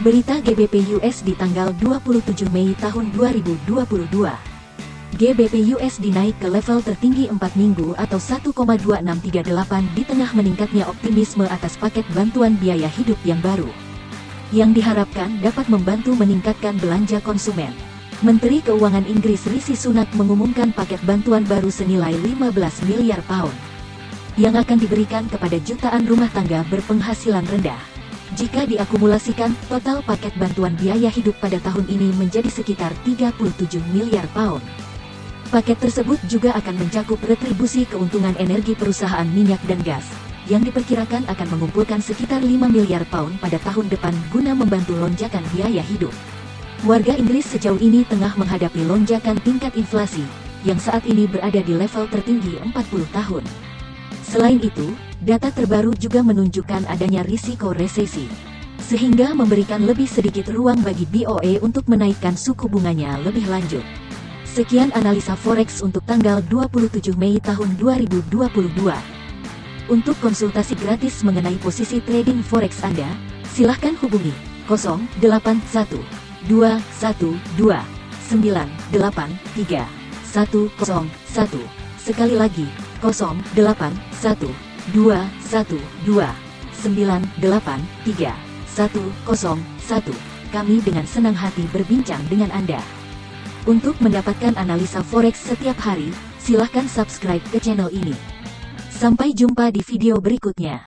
Berita GBP USD tanggal 27 Mei tahun 2022. GBP USD naik ke level tertinggi 4 minggu atau 1,2638 di tengah meningkatnya optimisme atas paket bantuan biaya hidup yang baru. Yang diharapkan dapat membantu meningkatkan belanja konsumen. Menteri Keuangan Inggris Rishi Sunak mengumumkan paket bantuan baru senilai 15 miliar pound yang akan diberikan kepada jutaan rumah tangga berpenghasilan rendah. Jika diakumulasikan, total paket bantuan biaya hidup pada tahun ini menjadi sekitar 37 miliar pound. Paket tersebut juga akan mencakup retribusi keuntungan energi perusahaan minyak dan gas, yang diperkirakan akan mengumpulkan sekitar 5 miliar pound pada tahun depan guna membantu lonjakan biaya hidup. Warga Inggris sejauh ini tengah menghadapi lonjakan tingkat inflasi, yang saat ini berada di level tertinggi 40 tahun. Selain itu, data terbaru juga menunjukkan adanya risiko resesi, sehingga memberikan lebih sedikit ruang bagi BOE untuk menaikkan suku bunganya lebih lanjut. Sekian analisa forex untuk tanggal 27 Mei tahun 2022. Untuk konsultasi gratis mengenai posisi trading forex Anda, silahkan hubungi 081 212 983 101. Sekali lagi, 081 1 2 1 2 9 8 3 1 0 1 Kami dengan senang hati berbincang dengan Anda. Untuk mendapatkan analisa forex setiap hari, silahkan subscribe ke channel ini. Sampai jumpa di video berikutnya.